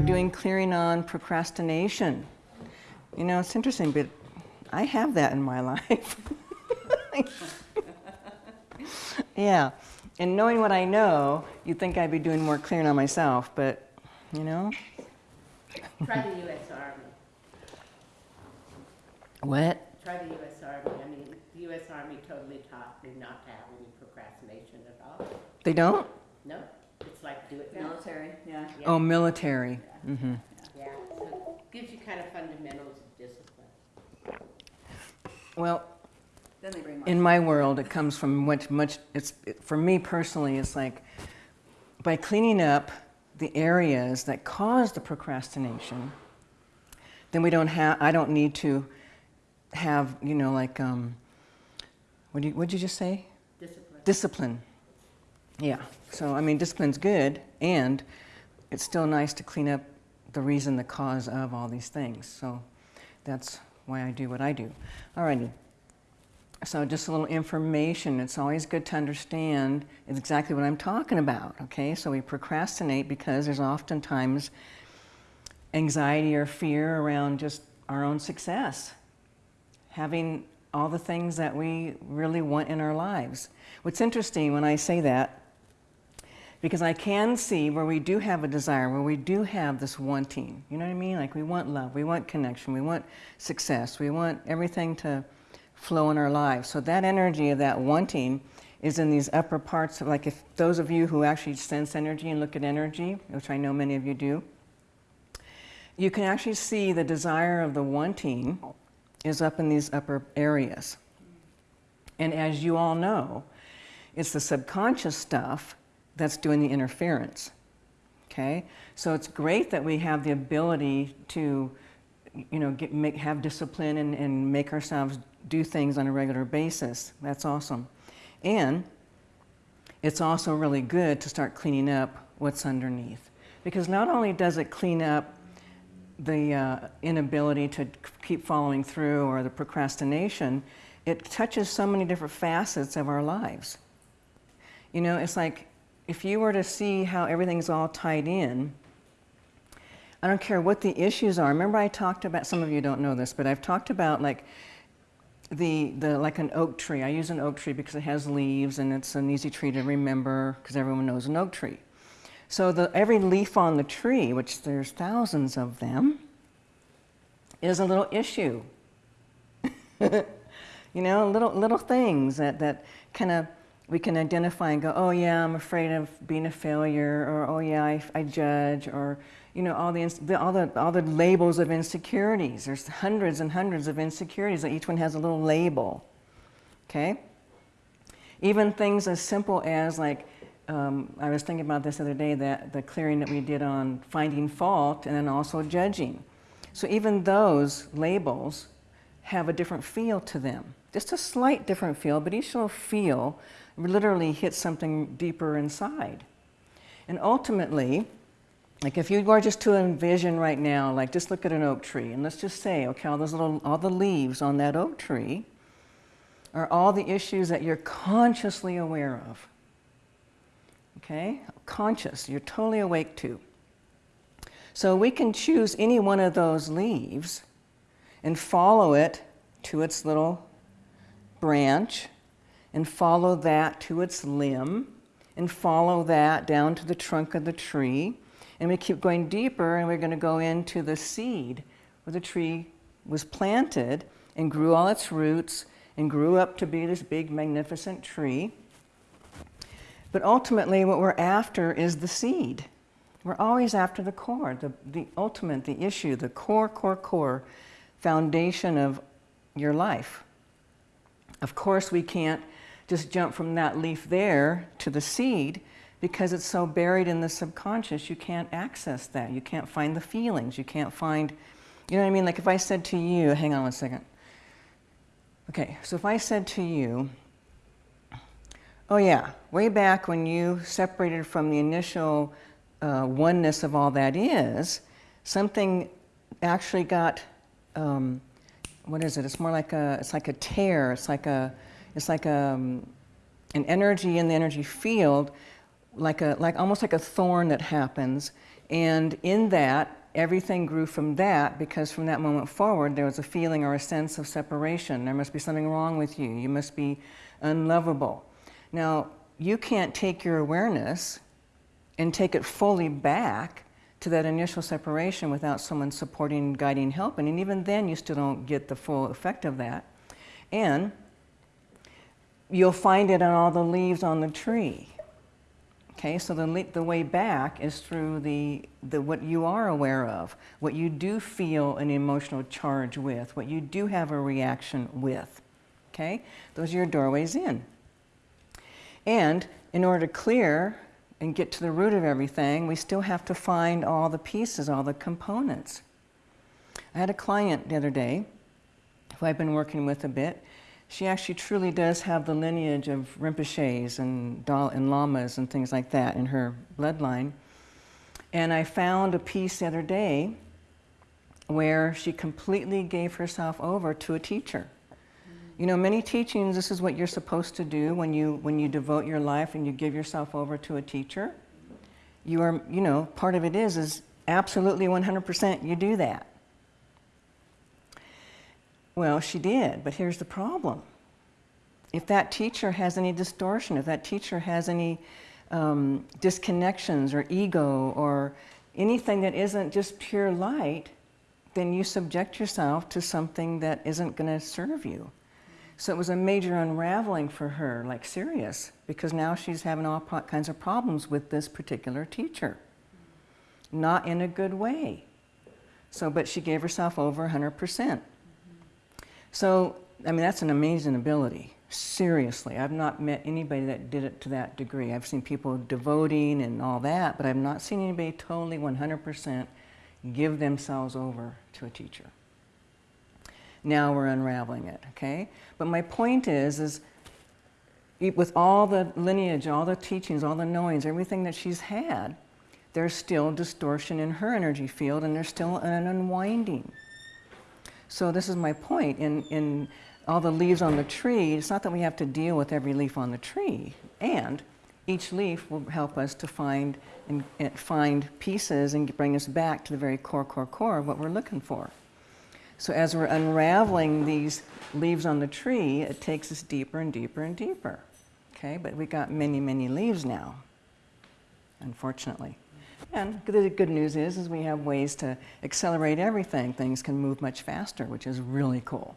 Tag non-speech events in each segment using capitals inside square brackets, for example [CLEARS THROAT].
are doing clearing on procrastination. You know, it's interesting, but I have that in my [LAUGHS] life. yeah, and knowing what I know, you'd think I'd be doing more clearing on myself, but you know. Try the U.S. Army. What? Try the U.S. Army. I mean, the U.S. Army totally taught me not to have any procrastination at all. They don't? No, it's like do it now. Military, yeah. Yeah. Oh, military. Hmm Yeah, so it gives you kind of fundamentals of discipline. Well, Then they bring in my world, it comes from much, much, it's, it, for me personally, it's like by cleaning up the areas that cause the procrastination, then we don't have, I don't need to have, you know, like, um, what did you, what'd you just say? Discipline. Discipline. Yeah. So, I mean, discipline's good, and it's still nice to clean up the reason, the cause of all these things. So, that's why I do what I do. Alrighty. So, just a little information. It's always good to understand exactly what I'm talking about. Okay. So, we procrastinate because there's oftentimes anxiety or fear around just our own success, having all the things that we really want in our lives. What's interesting when I say that, because I can see where we do have a desire, where we do have this wanting. You know what I mean? Like we want love, we want connection, we want success, we want everything to flow in our lives. So that energy of that wanting is in these upper parts of like if those of you who actually sense energy and look at energy, which I know many of you do, you can actually see the desire of the wanting is up in these upper areas. And as you all know, it's the subconscious stuff that's doing the interference. Okay? So it's great that we have the ability to, you know, get, make, have discipline and, and make ourselves do things on a regular basis. That's awesome. And it's also really good to start cleaning up what's underneath. Because not only does it clean up the uh, inability to keep following through or the procrastination, it touches so many different facets of our lives. You know, it's like if you were to see how everything's all tied in, I don't care what the issues are. Remember I talked about, some of you don't know this, but I've talked about like the, the like an oak tree. I use an oak tree because it has leaves and it's an easy tree to remember because everyone knows an oak tree. So the, every leaf on the tree, which there's thousands of them, is a little issue. [LAUGHS] you know, little, little things that, that kind of we can identify and go, oh yeah, I'm afraid of being a failure, or oh yeah, I, I judge, or you know, all the, all, the, all the labels of insecurities. There's hundreds and hundreds of insecurities, that each one has a little label, okay? Even things as simple as like, um, I was thinking about this the other day, that the clearing that we did on finding fault and then also judging. So even those labels have a different feel to them. Just a slight different feel, but each little feel literally hit something deeper inside. And ultimately, like if you were just to envision right now, like just look at an oak tree and let's just say, okay, all those little, all the leaves on that oak tree are all the issues that you're consciously aware of. Okay? Conscious, you're totally awake to. So we can choose any one of those leaves and follow it to its little branch and follow that to its limb and follow that down to the trunk of the tree. And we keep going deeper and we're going to go into the seed where the tree was planted and grew all its roots and grew up to be this big magnificent tree. But ultimately what we're after is the seed. We're always after the core, the, the ultimate, the issue, the core, core, core foundation of your life. Of course, we can't just jump from that leaf there to the seed because it's so buried in the subconscious, you can't access that. You can't find the feelings. You can't find, you know what I mean? Like if I said to you, hang on one second. Okay, so if I said to you, oh yeah, way back when you separated from the initial uh, oneness of all that is, something actually got, um, what is it? It's more like a, it's like a tear. It's like a, it's like a, um, an energy in the energy field like a like almost like a thorn that happens. And in that everything grew from that because from that moment forward there was a feeling or a sense of separation. There must be something wrong with you. You must be unlovable. Now you can't take your awareness and take it fully back to that initial separation without someone supporting guiding helping. And even then you still don't get the full effect of that. And you'll find it on all the leaves on the tree Okay, so the, the way back is through the, the what you are aware of, what you do feel an emotional charge with, what you do have a reaction with. Okay, those are your doorways in. And in order to clear and get to the root of everything, we still have to find all the pieces, all the components. I had a client the other day who I've been working with a bit, she actually truly does have the lineage of Rinpoches and, Dal- and Lamas and things like that in her bloodline. And I found a piece the other day where she completely gave herself over to a teacher. You know, many teachings, this is what you're supposed to do when you, when you devote your life and you give yourself over to a teacher. You are, you know, part of it is, is absolutely 100% you do that. Well, she did, but here's the problem. If that teacher has any distortion, if that teacher has any um, disconnections or ego or anything that isn't just pure light, then you subject yourself to something that isn't going to serve you. So it was a major unraveling for her, like serious, because now she's having all kinds of problems with this particular teacher. Not in a good way. So, but she gave herself over 100%. So, I mean, that's an amazing ability. Seriously, I've not met anybody that did it to that degree. I've seen people devoting and all that, but I've not seen anybody totally 100% give themselves over to a teacher. Now we're unraveling it, okay? But my point is, is with all the lineage, all the teachings, all the knowings, everything that she's had, there's still distortion in her energy field, and there's still an unwinding. So this is my point. In, in all the leaves on the tree, it's not that we have to deal with every leaf on the tree. And each leaf will help us to find, and, and find pieces and bring us back to the very core, core, core of what we're looking for. So as we're unraveling these leaves on the tree, it takes us deeper and deeper and deeper. Okay, but we got many, many leaves now, unfortunately. And the good news is, is we have ways to accelerate everything. Things can move much faster, which is really cool.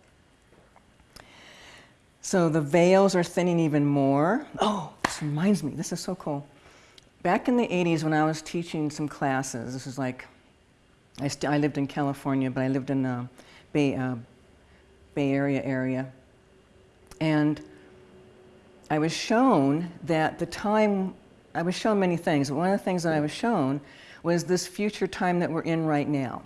So the veils are thinning even more. Oh, this reminds me, this is so cool. Back in the 80s when I was teaching some classes, this is like, I, I lived in California, but I lived in the Bay, uh, Bay Area area. And I was shown that the time, I was shown many things, but one of the things that I was shown was this future time that we're in right now.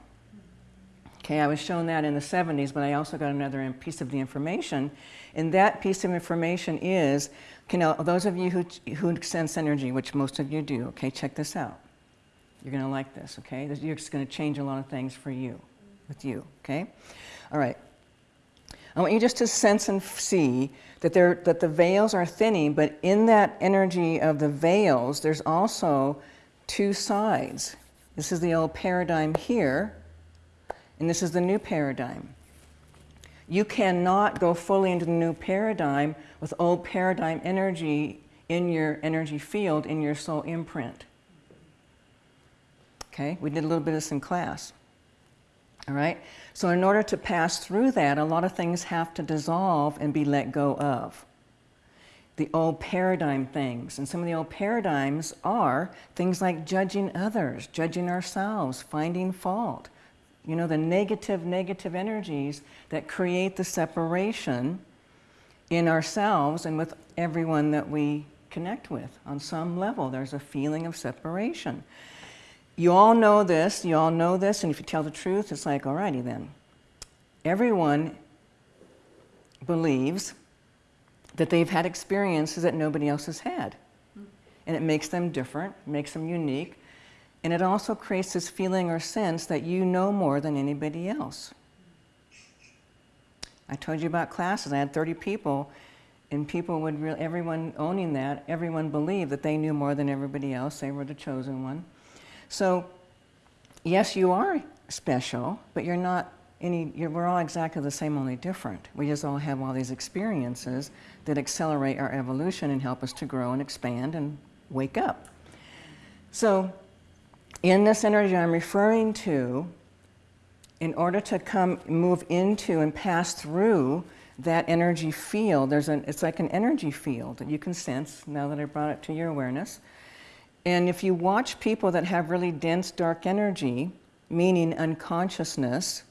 Okay, I was shown that in the 70s, but I also got another piece of the information. And that piece of information is, you know, those of you who, who sense energy, which most of you do, okay, check this out. You're going to like this, okay? You're just going to change a lot of things for you, with you, okay? All right. I want you just to sense and see that, there, that the veils are thinning, but in that energy of the veils, there's also two sides. This is the old paradigm here, and this is the new paradigm. You cannot go fully into the new paradigm with old paradigm energy in your energy field, in your soul imprint. Okay, we did a little bit of this in class. All right? So, in order to pass through that, a lot of things have to dissolve and be let go of. The old paradigm things. And some of the old paradigms are things like judging others, judging ourselves, finding fault. You know, the negative, negative energies that create the separation in ourselves and with everyone that we connect with. On some level, there's a feeling of separation. You all know this, you all know this, and if you tell the truth, it's like, alrighty then. Everyone believes that they've had experiences that nobody else has had. And it makes them different, makes them unique, and it also creates this feeling or sense that you know more than anybody else. I told you about classes. I had 30 people, And people would, everyone owning that, everyone believed that they knew more than everybody else. They were the chosen one. So, yes, you are special, but you're not any, you're, we're all exactly the same, only different. We just all have all these experiences that accelerate our evolution and help us to grow and expand and wake up. So, in this energy I'm referring to, in order to come, move into and pass through that energy field, there's an, it's like an energy field that you can sense now that I brought it to your awareness. And if you watch people that have really dense dark energy, meaning unconsciousness,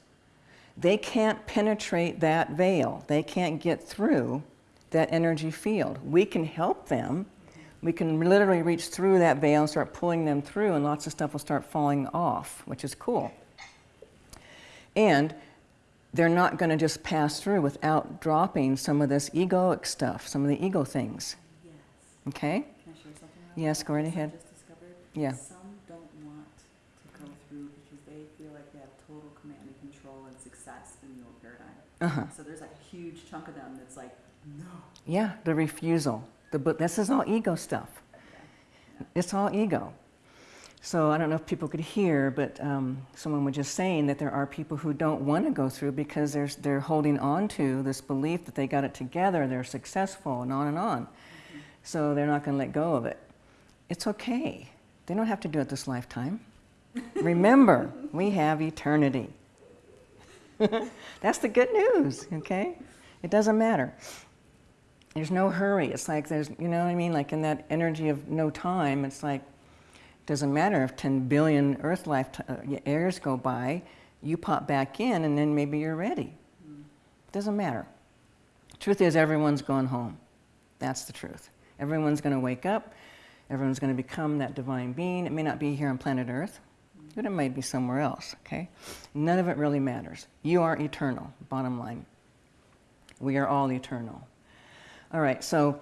they can't penetrate that veil. They can't get through that energy field. We can help them. We can literally reach through that veil and start pulling them through, and lots of stuff will start falling off, which is cool. And they're not going to just pass through without dropping some of this egoic stuff, some of the ego things. Yes. Okay? Can I share something? Yes, go right ahead. Yeah. Some don't want to go through because they feel like they have total command and control and success in the old paradigm. Uh huh. So there's like a huge chunk of them that's like, no. Yeah, the refusal. The, but this is all ego stuff. It's all ego. So I don't know if people could hear, but um, someone was just saying that there are people who don't want to go through because they're, they're holding on to this belief that they got it together, they're successful, and on and on. So they're not going to let go of it. It's okay. They don't have to do it this lifetime. Remember, we have eternity. [LAUGHS] That's the good news, okay? It doesn't matter. There's no hurry. It's like there's, you know what I mean? Like in that energy of no time, it's like, doesn't matter if 10 billion Earth life uh, years go by, you pop back in and then maybe you're ready. It Doesn't matter. Truth is, everyone's going home. That's the truth. Everyone's going to wake up. Everyone's going to become that divine being. It may not be here on planet Earth, but it might be somewhere else, okay? None of it really matters. You are eternal, bottom line. We are all eternal. All right, so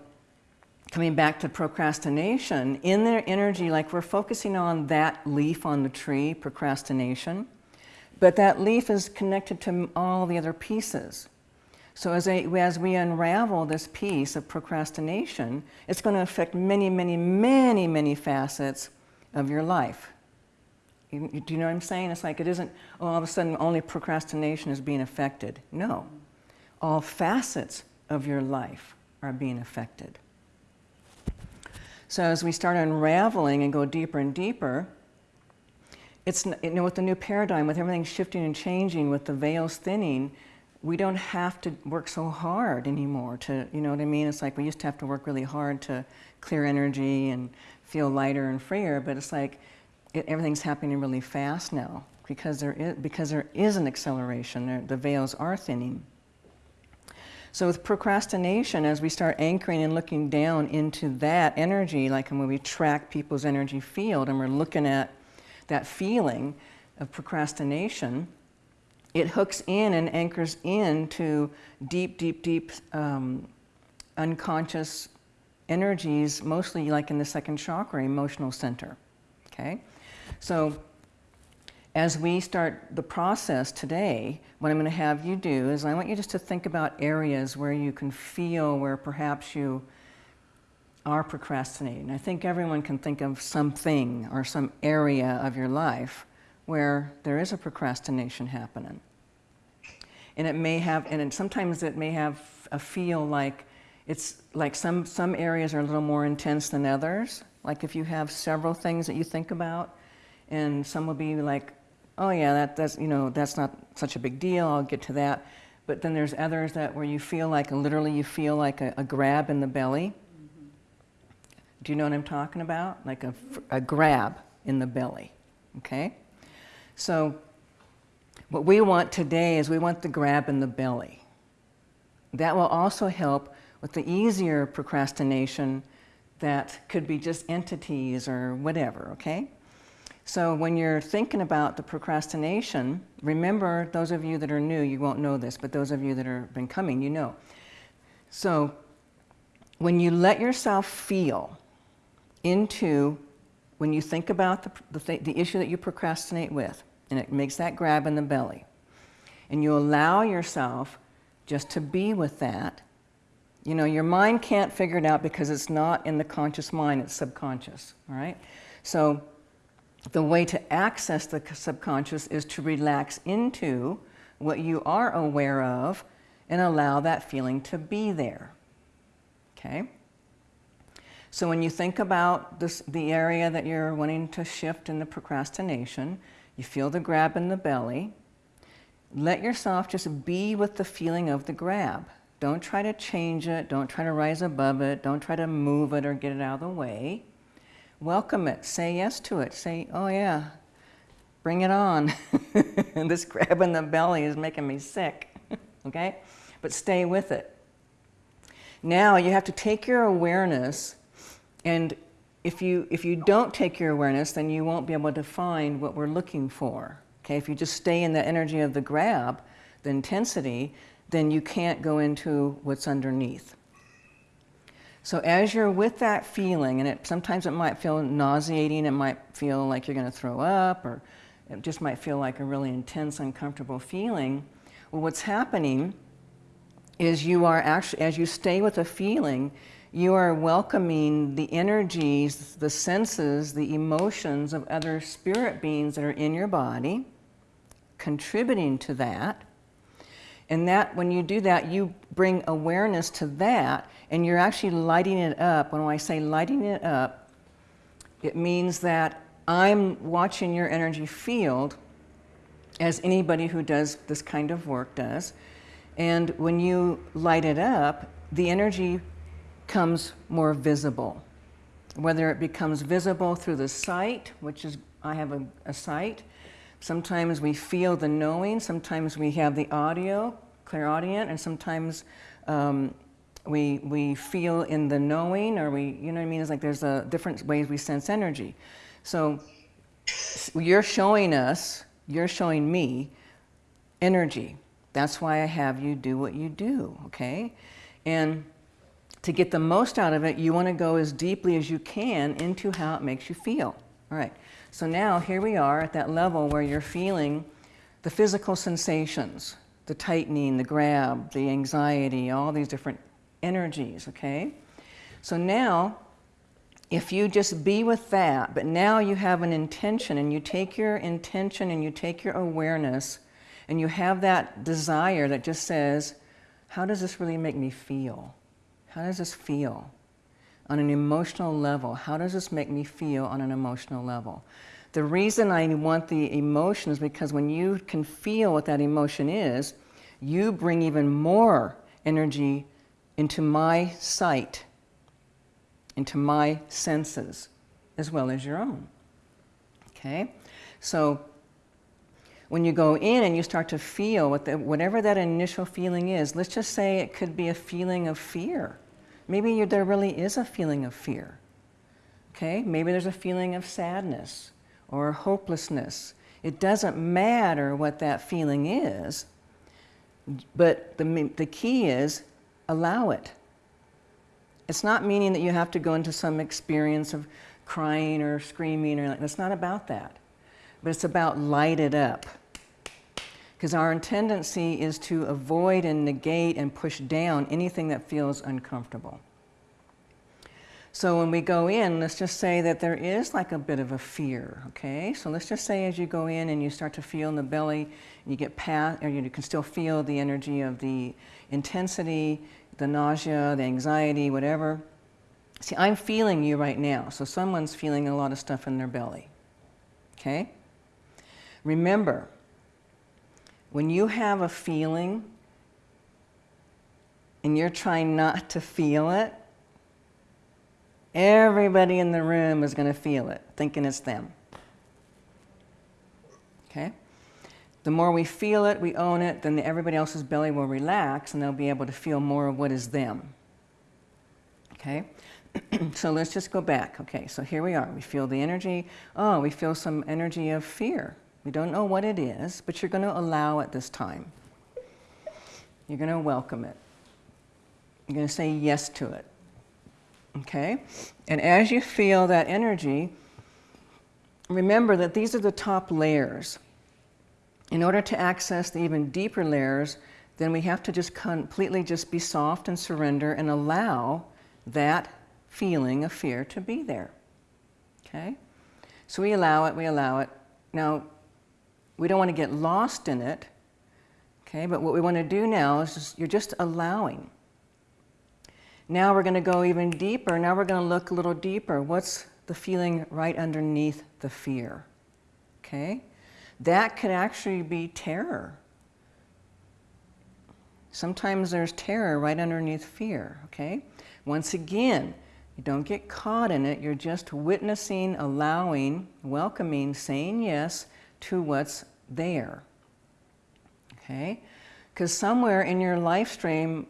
coming back to procrastination, in their energy, like we're focusing on that leaf on the tree, procrastination, but that leaf is connected to all the other pieces. So as, a, as we unravel this piece of procrastination, it's going to affect many, many, many, many facets of your life. You- do you know what I'm saying? It's like it isn't oh, all of a sudden only procrastination is being affected. No, all facets of your life are being affected. So as we start unraveling and go deeper and deeper, it's you know with the new paradigm, with everything shifting and changing, with the veils thinning, we don't have to work so hard anymore. To you know what I mean? It's like we used to have to work really hard to clear energy and feel lighter and freer, but it's like it, everything's happening really fast now because there is because there is an acceleration. There, the veils are thinning. So with procrastination, as we start anchoring and looking down into that energy, like when we track people's energy field and we're looking at that feeling of procrastination, it hooks in and anchors into deep, deep, deep um, unconscious energies, mostly like in the second chakra, emotional center. Okay? So as we start the process today, what I'm going to have you do is I want you just to think about areas where you can feel where perhaps you are procrastinating. I think everyone can think of something or some area of your life where there is a procrastination happening. And it may have, and sometimes it may have a feel like it's like some, some areas are a little more intense than others. Like if you have several things that you think about, and some will be like, oh yeah, that, that's, you know, that's not such a big deal, I'll get to that. But then there's others that where you feel like, literally you feel like a, a grab in the belly. Do you know what I'm talking about? Like a, a grab in the belly, okay? So what we want today is we want the grab in the belly. That will also help with the easier procrastination that could be just entities or whatever, okay? So when you're thinking about the procrastination, remember those of you that are new, you won't know this, but those of you that have been coming, you know. So when you let yourself feel into, when you think about the, the, th- the issue that you procrastinate with, and it makes that grab in the belly, and you allow yourself just to be with that, You know, your mind can't figure it out because it's not in the conscious mind, it's subconscious, all right? So the way to access the subconscious is to relax into what you are aware of and allow that feeling to be there. Okay? So when you think about this, the area that you're wanting to shift in the procrastination, you feel the grab in the belly. Let yourself just be with the feeling of the grab. Don't try to change it. Don't try to rise above it. Don't try to move it or get it out of the way. Welcome it. Say yes to it. Say, oh yeah, bring it on. [LAUGHS] this grab in the belly is making me sick. [LAUGHS] okay? But stay with it. Now you have to take your awareness and if you, if you don't take your awareness, then you won't be able to find what we're looking for. Okay, if you just stay in the energy of the grab, the intensity, then you can't go into what's underneath. So as you're with that feeling, and it, sometimes it might feel nauseating, it might feel like you're going to throw up, or it just might feel like a really intense, uncomfortable feeling. Well, what's happening is you are actually, as you stay with a feeling, you are welcoming the energies, the senses, the emotions of other spirit beings that are in your body, contributing to that, and that, when you do that, you bring awareness to that, and you're actually lighting it up. When I say lighting it up, it means that I'm watching your energy field as anybody who does this kind of work does. And when you light it up, the energy comes more visible. Whether it becomes visible through the sight, which is, I have a, a sight, Sometimes we feel the knowing, sometimes we have the audio, clear clairaudient, and sometimes um, we, we feel in the knowing, or we, you know what I mean? It's like there's a different ways we sense energy. So you're showing us, you're showing me energy. That's why I have you do what you do, okay? And to get the most out of it, you want to go as deeply as you can into how it makes you feel. All right. So now here we are at that level where you're feeling the physical sensations, the tightening, the grab, the anxiety, all these different energies, okay? So now, if you just be with that, but now you have an intention and you take your intention and you take your awareness and you have that desire that just says, how does this really make me feel? How does this feel? on an emotional level. How does this make me feel on an emotional level? The reason I want the emotion is because when you can feel what that emotion is, you bring even more energy into my sight, into my senses, as well as your own. Okay? So when you go in and you start to feel what the, whatever that initial feeling is, let's just say it could be a feeling of fear Maybe you, there really is a feeling of fear. Okay? Maybe there's a feeling of sadness or hopelessness. It doesn't matter what that feeling is, but the, the key is allow it. It's not meaning that you have to go into some experience of crying or screaming or like, it's not about that. But it's about light it up. Because our tendency is to avoid and negate and push down anything that feels uncomfortable. So when we go in, let's just say that there is like a bit of a fear, okay? So let's just say as you go in and you start to feel in the belly, you get past, or you can still feel the energy of the intensity, the nausea, the anxiety, whatever. See, I'm feeling you right now, so someone's feeling a lot of stuff in their belly, okay? Remember, when you have a feeling and you're trying not to feel it, everybody in the room is going to feel it, thinking it's them. Okay? The more we feel it, we own it, then everybody else's belly will relax and they'll be able to feel more of what is them. Okay? [CLEARS THROAT] so let's just go back. Okay, so here we are. We feel the energy. Oh, we feel some energy of fear. We don't know what it is, but you're going to allow it this time. You're going to welcome it. You're going to say yes to it. Okay? And as you feel that energy, remember that these are the top layers. In order to access the even deeper layers, then we have to just completely just be soft and surrender and allow that feeling of fear to be there. Okay? So we allow it, we allow it. Now, we don't want to get lost in it, okay? But what we want to do now is just, you're just allowing. Now we're going to go even deeper. Now we're going to look a little deeper. What's the feeling right underneath the fear? Okay? That could actually be terror. Sometimes there's terror right underneath fear, okay? Once again, you don't get caught in it. You're just witnessing, allowing, welcoming, saying yes to what's there. Okay? Because somewhere in your life stream,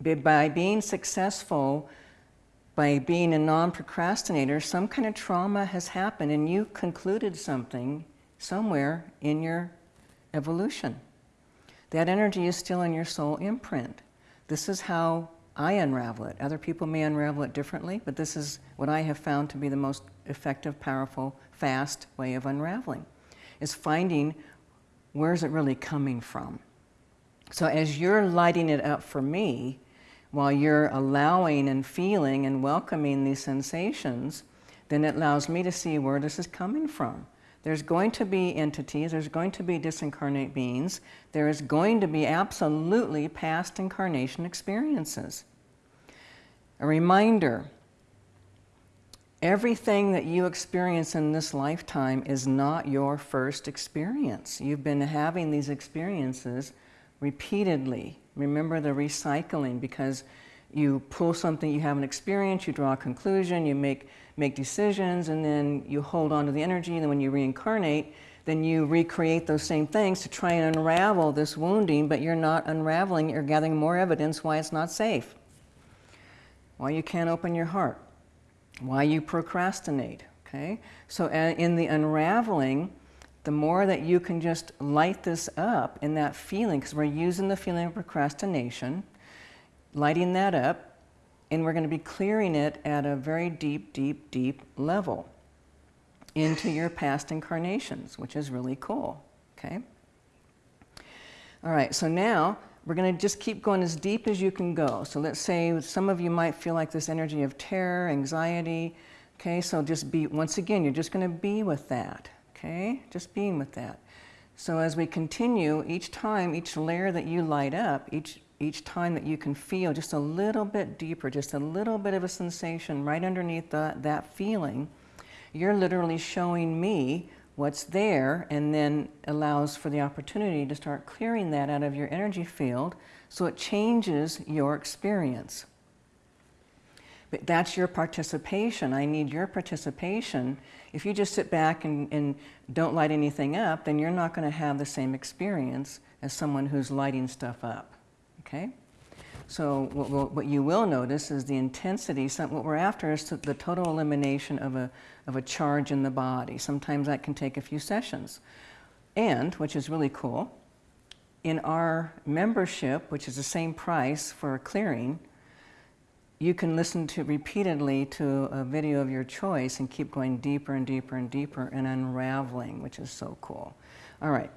by being successful, by being a non procrastinator, some kind of trauma has happened and you concluded something somewhere in your evolution. That energy is still in your soul imprint. This is how I unravel it. Other people may unravel it differently, but this is what I have found to be the most effective, powerful, fast way of unraveling, is finding where's it really coming from. So as you're lighting it up for me, while you're allowing and feeling and welcoming these sensations, then it allows me to see where this is coming from. There's going to be entities, there's going to be disincarnate beings, there is going to be absolutely past incarnation experiences. A reminder everything that you experience in this lifetime is not your first experience. You've been having these experiences repeatedly. Remember the recycling because you pull something you haven't experienced, you draw a conclusion, you make, make decisions, and then you hold on to the energy, and then when you reincarnate, then you recreate those same things to try and unravel this wounding, but you're not unraveling, you're gathering more evidence why it's not safe, why you can't open your heart, why you procrastinate, okay? So uh, in the unraveling, the more that you can just light this up in that feeling, because we're using the feeling of procrastination, lighting that up, and we're going to be clearing it at a very deep, deep, deep level into your past incarnations, which is really cool. Okay? All right, so now we're going to just keep going as deep as you can go. So let's say some of you might feel like this energy of terror, anxiety. Okay, so just be, once again, you're just going to be with that. Okay, just being with that. So as we continue, each time, each layer that you light up, each each time that you can feel just a little bit deeper, just a little bit of a sensation right underneath the, that feeling, you're literally showing me what's there and then allows for the opportunity to start clearing that out of your energy field so it changes your experience. But that's your participation. I need your participation. If you just sit back and, and don't light anything up, then you're not going to have the same experience as someone who's lighting stuff up. Okay? So what, what, you will notice is the intensity, some, what we're after is the total elimination of a, of a charge in the body. Sometimes that can take a few sessions. And, which is really cool, in our membership, which is the same price for a clearing, you can listen to repeatedly to a video of your choice and keep going deeper and deeper and deeper and unraveling, which is so cool. All right.